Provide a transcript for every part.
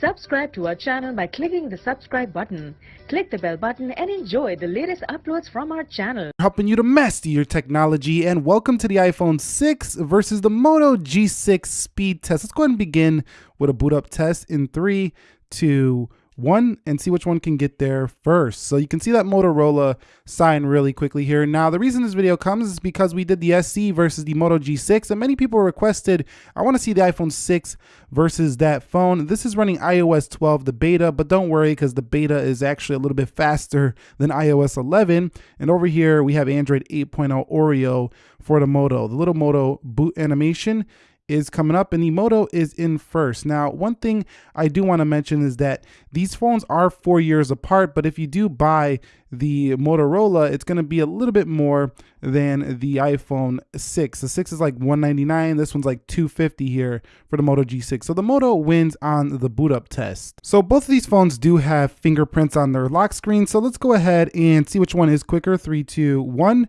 Subscribe to our channel by clicking the subscribe button. Click the bell button and enjoy the latest uploads from our channel. helping you to master your technology and welcome to the iPhone 6 versus the Moto G6 speed test. Let's go ahead and begin with a boot up test in three, two, one and see which one can get there first. So you can see that Motorola sign really quickly here. Now, the reason this video comes is because we did the SE versus the Moto G6 and many people requested, I wanna see the iPhone 6 versus that phone. This is running iOS 12, the beta, but don't worry because the beta is actually a little bit faster than iOS 11. And over here, we have Android 8.0 Oreo for the Moto. The little Moto boot animation is coming up and the Moto is in first. Now, one thing I do want to mention is that these phones are four years apart, but if you do buy the Motorola, it's going to be a little bit more than the iPhone 6. The 6 is like 199. This one's like 250 here for the Moto G6. So the Moto wins on the boot up test. So both of these phones do have fingerprints on their lock screen. So let's go ahead and see which one is quicker. Three, two, one.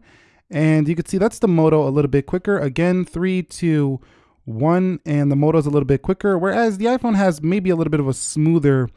And you can see that's the Moto a little bit quicker. Again, three, two, one and the Moto is a little bit quicker, whereas the iPhone has maybe a little bit of a smoother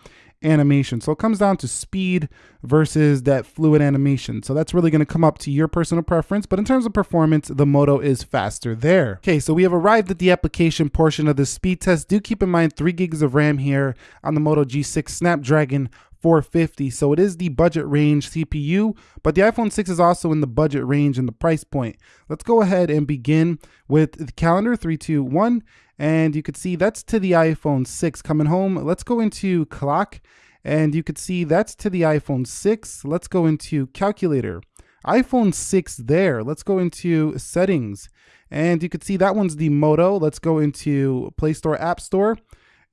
animation. So it comes down to speed versus that fluid animation. So that's really going to come up to your personal preference. But in terms of performance, the Moto is faster there. Okay, so we have arrived at the application portion of the speed test. Do keep in mind three gigs of RAM here on the Moto G6 Snapdragon 450. So it is the budget range CPU, but the iPhone 6 is also in the budget range and the price point. Let's go ahead and begin with the calendar 321. And you could see that's to the iPhone 6 coming home. Let's go into clock and you could see that's to the iPhone 6. Let's go into calculator. iPhone 6 there. Let's go into settings. And you could see that one's the Moto. Let's go into Play Store, App Store.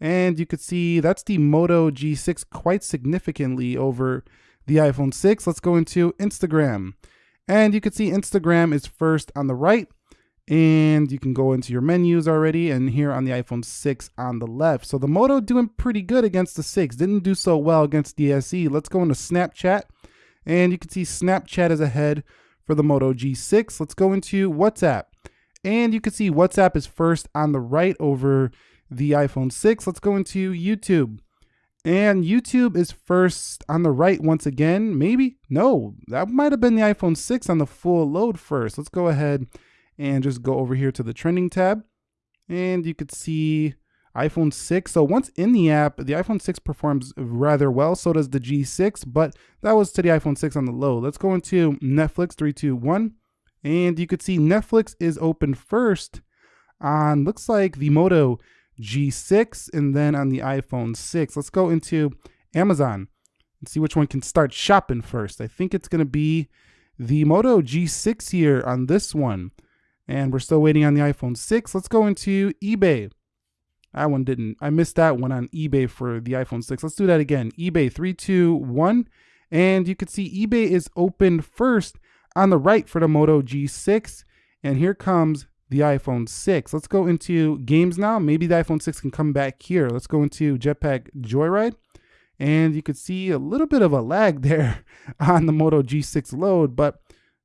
And you could see that's the Moto G6 quite significantly over the iPhone 6. Let's go into Instagram. And you can see Instagram is first on the right. And you can go into your menus already and here on the iPhone 6 on the left. So the Moto doing pretty good against the 6. Didn't do so well against the SE. Let's go into Snapchat. And you can see Snapchat is ahead for the Moto G6. Let's go into WhatsApp. And you can see WhatsApp is first on the right over the iPhone 6. Let's go into YouTube. And YouTube is first on the right once again. Maybe? No, that might have been the iPhone 6 on the full load first. Let's go ahead and just go over here to the trending tab. And you could see iPhone 6. So once in the app, the iPhone 6 performs rather well. So does the G6, but that was to the iPhone 6 on the low. Let's go into Netflix 321. And you could see Netflix is open first on, looks like the Moto G6 and then on the iPhone 6. Let's go into Amazon and see which one can start shopping first. I think it's going to be the Moto G6 here on this one. And we're still waiting on the iPhone 6. Let's go into eBay. That one didn't. I missed that one on eBay for the iPhone 6. Let's do that again. eBay 321. And you can see eBay is open first on the right for the Moto G6. And here comes the iPhone 6. Let's go into games now. Maybe the iPhone 6 can come back here. Let's go into Jetpack Joyride. And you could see a little bit of a lag there on the Moto G6 load, but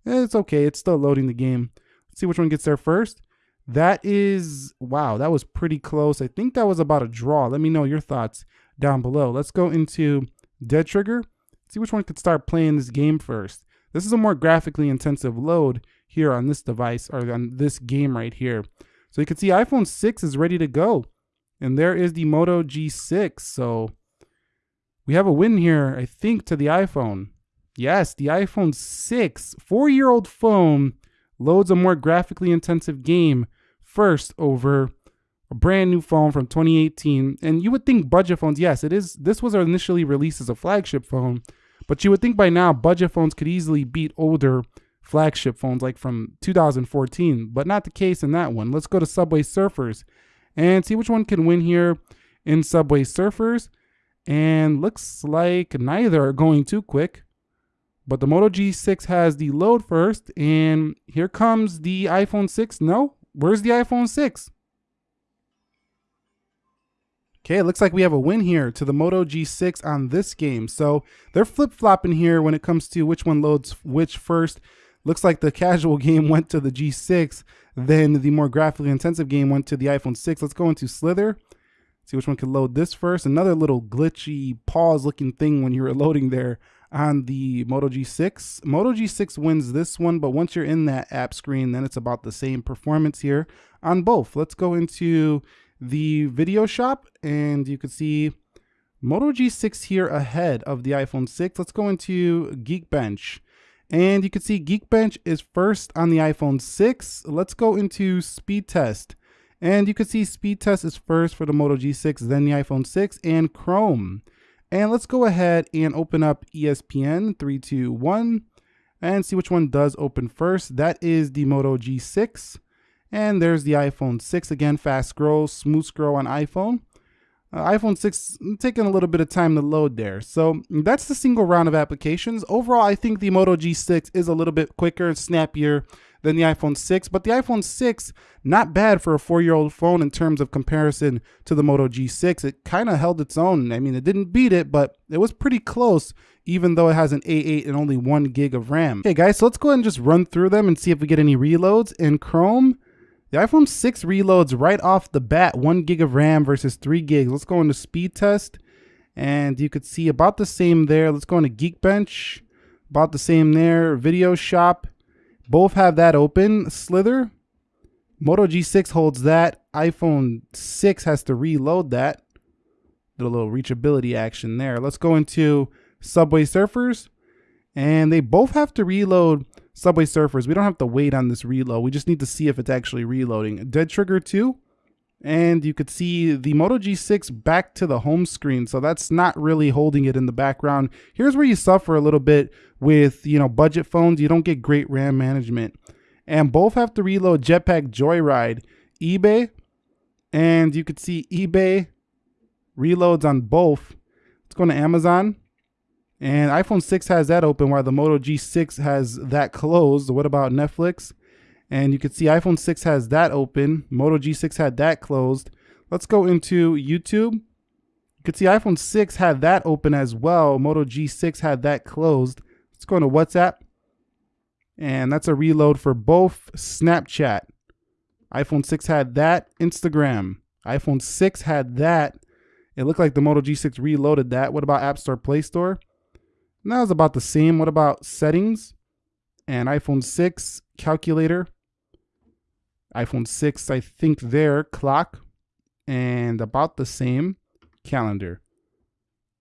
it's okay. It's still loading the game. Let's see which one gets there first. That is, wow, that was pretty close. I think that was about a draw. Let me know your thoughts down below. Let's go into Dead Trigger. See which one could start playing this game first. This is a more graphically intensive load here on this device or on this game right here. So you can see iPhone 6 is ready to go. And there is the Moto G6. So we have a win here, I think, to the iPhone. Yes, the iPhone 6, four-year-old phone, loads a more graphically intensive game first over a brand new phone from 2018. And you would think budget phones, yes, it is. This was initially released as a flagship phone, but you would think by now budget phones could easily beat older flagship phones like from 2014, but not the case in that one. Let's go to Subway Surfers and see which one can win here in Subway Surfers. And looks like neither are going too quick. But the Moto G6 has the load first, and here comes the iPhone 6. No, where's the iPhone 6? Okay, it looks like we have a win here to the Moto G6 on this game. So they're flip-flopping here when it comes to which one loads which first. Looks like the casual game went to the G6, then the more graphically intensive game went to the iPhone 6. Let's go into Slither. See which one can load this first. Another little glitchy pause looking thing when you were loading there on the Moto G6. Moto G6 wins this one, but once you're in that app screen, then it's about the same performance here on both. Let's go into the video shop and you can see Moto G6 here ahead of the iPhone 6. Let's go into Geekbench. And you can see Geekbench is first on the iPhone 6. Let's go into speed test. And you can see speed test is first for the Moto G6, then the iPhone 6 and Chrome. And let's go ahead and open up ESPN 321 and see which one does open first. That is the Moto G6. And there's the iPhone 6 again, fast scroll, smooth scroll on iPhone. Uh, iPhone 6 taking a little bit of time to load there. So that's the single round of applications. Overall, I think the Moto G6 is a little bit quicker and snappier than the iPhone 6, but the iPhone 6, not bad for a four-year-old phone in terms of comparison to the Moto G6. It kind of held its own. I mean, it didn't beat it, but it was pretty close, even though it has an A8 and only one gig of RAM. Okay, guys, so let's go ahead and just run through them and see if we get any reloads. In Chrome, the iPhone 6 reloads right off the bat, one gig of RAM versus three gigs. Let's go into speed test. And you could see about the same there. Let's go into Geekbench. About the same there. Video Shop. Both have that open. Slither. Moto G6 holds that. iPhone 6 has to reload that. Did a little reachability action there. Let's go into Subway Surfers. And they both have to reload Subway Surfers. We don't have to wait on this reload. We just need to see if it's actually reloading. Dead Trigger 2. And you could see the Moto G6 back to the home screen. So that's not really holding it in the background. Here's where you suffer a little bit with, you know, budget phones. You don't get great RAM management. And both have to reload Jetpack Joyride. eBay. And you could see eBay reloads on both. Let's go to Amazon. And iPhone 6 has that open while the Moto G6 has that closed. What about Netflix? And you can see iPhone 6 has that open. Moto G6 had that closed. Let's go into YouTube. You can see iPhone 6 had that open as well. Moto G6 had that closed. Let's go into WhatsApp. And that's a reload for both Snapchat. iPhone 6 had that. Instagram. iPhone 6 had that. It looked like the Moto G6 reloaded that. What about App Store, Play Store? And that was about the same. What about settings? And iPhone 6 calculator. iPhone 6, I think there, clock. And about the same calendar.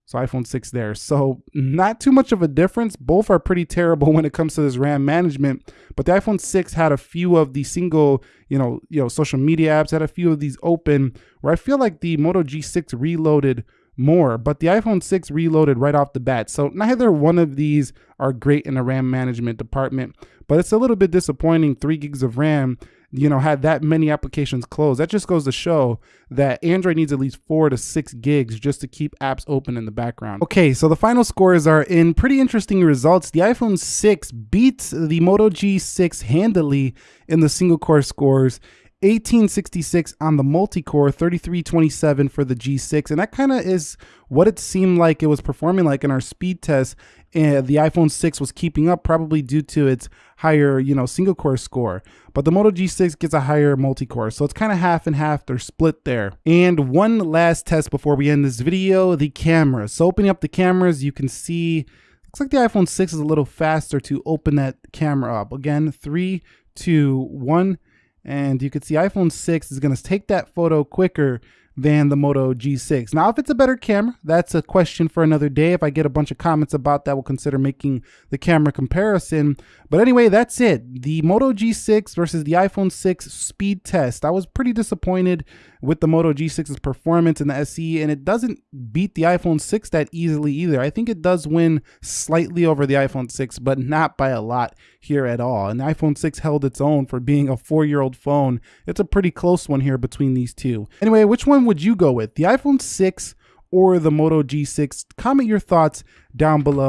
So iPhone 6 there. So not too much of a difference. Both are pretty terrible when it comes to this RAM management. But the iPhone 6 had a few of the single, you know, you know, social media apps, had a few of these open where I feel like the Moto G6 reloaded more, but the iPhone 6 reloaded right off the bat. So neither one of these are great in the RAM management department, but it's a little bit disappointing. Three gigs of RAM, you know, had that many applications closed. That just goes to show that Android needs at least four to six gigs just to keep apps open in the background. Okay, so the final scores are in pretty interesting results. The iPhone 6 beats the Moto G6 handily in the single core scores 1866 on the multi-core, 3327 for the G6, and that kind of is what it seemed like it was performing like in our speed test. And the iPhone 6 was keeping up, probably due to its higher, you know, single core score. But the Moto G6 gets a higher multi-core, so it's kind of half and half. They're split there. And one last test before we end this video: the camera. So opening up the cameras, you can see. Looks like the iPhone 6 is a little faster to open that camera up. Again, three, two, one and you can see iPhone 6 is going to take that photo quicker than the Moto G6. Now, if it's a better camera, that's a question for another day. If I get a bunch of comments about that, we'll consider making the camera comparison. But anyway, that's it. The Moto G6 versus the iPhone 6 speed test. I was pretty disappointed with the Moto G6's performance in the SE, and it doesn't beat the iPhone 6 that easily either. I think it does win slightly over the iPhone 6, but not by a lot here at all. And the iPhone 6 held its own for being a four-year-old phone. It's a pretty close one here between these two. Anyway, which one would you go with? The iPhone 6 or the Moto G6? Comment your thoughts down below.